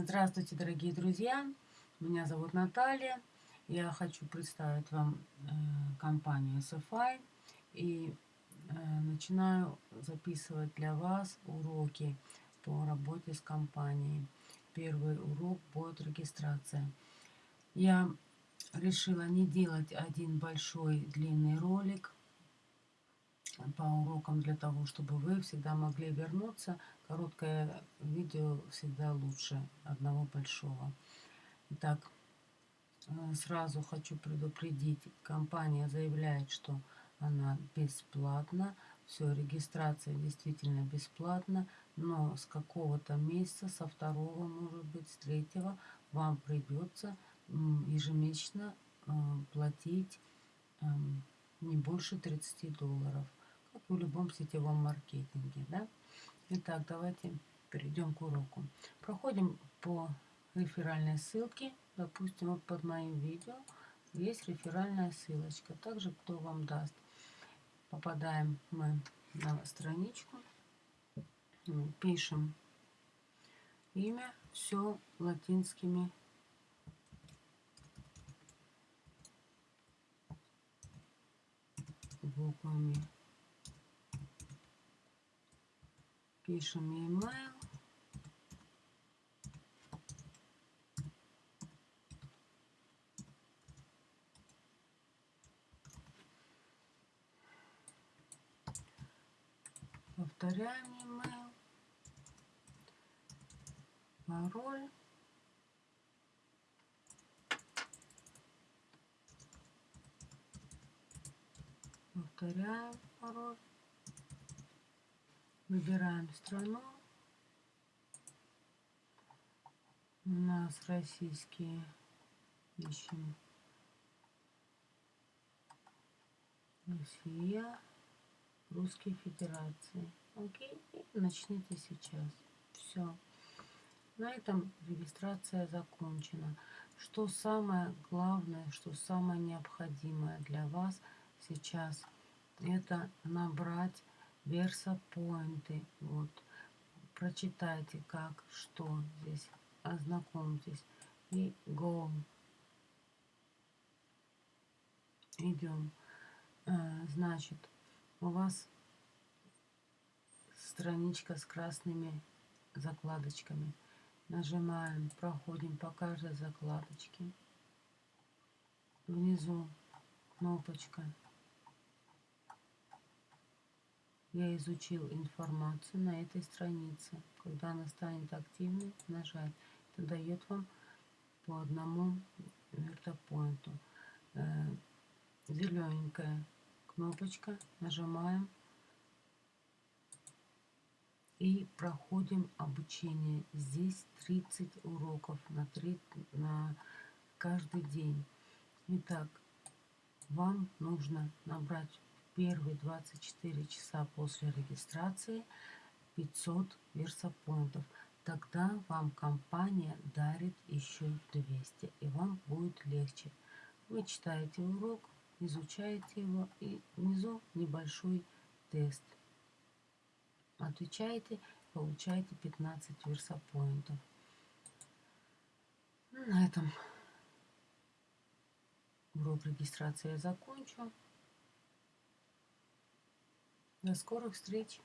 Здравствуйте, дорогие друзья! Меня зовут Наталья. Я хочу представить вам э, компанию SFI и э, начинаю записывать для вас уроки по работе с компанией. Первый урок будет регистрация. Я решила не делать один большой длинный ролик по урокам для того, чтобы вы всегда могли вернуться. Короткое видео всегда лучше одного большого. Итак, э, сразу хочу предупредить, компания заявляет, что она бесплатна. Все, регистрация действительно бесплатна, но с какого-то месяца, со второго, может быть, с третьего, вам придется ежемесячно э, платить эм, не больше 30 долларов в любом сетевом маркетинге. Да? Итак, давайте перейдем к уроку. Проходим по реферальной ссылке. Допустим, вот под моим видео есть реферальная ссылочка. Также кто вам даст. Попадаем мы на страничку. Пишем имя. Все латинскими буквами. Пишем e-mail. Повторяем e-mail. Пароль. Повторяем пароль. Выбираем страну. У нас российские ищем. Россия, Русские Федерации. Окей, и начните сейчас. Все. На этом регистрация закончена. Что самое главное, что самое необходимое для вас сейчас, это набрать версопоинты. Вот. Прочитайте, как, что здесь. Ознакомьтесь. И go. Идем. А, значит, у вас страничка с красными закладочками. Нажимаем, проходим по каждой закладочке. Внизу кнопочка Я изучил информацию на этой странице. Когда она станет активной, нажать. Это дает вам по одному вертопоинту. Э, Зелененькая кнопочка. Нажимаем. И проходим обучение. Здесь 30 уроков на, 3, на каждый день. Итак, вам нужно набрать первые 24 часа после регистрации 500 версопоинтов. Тогда вам компания дарит еще 200, и вам будет легче. Вы читаете урок, изучаете его, и внизу небольшой тест. Отвечаете, получаете 15 версопоинтов. На этом урок регистрации я закончу. До скорых встреч!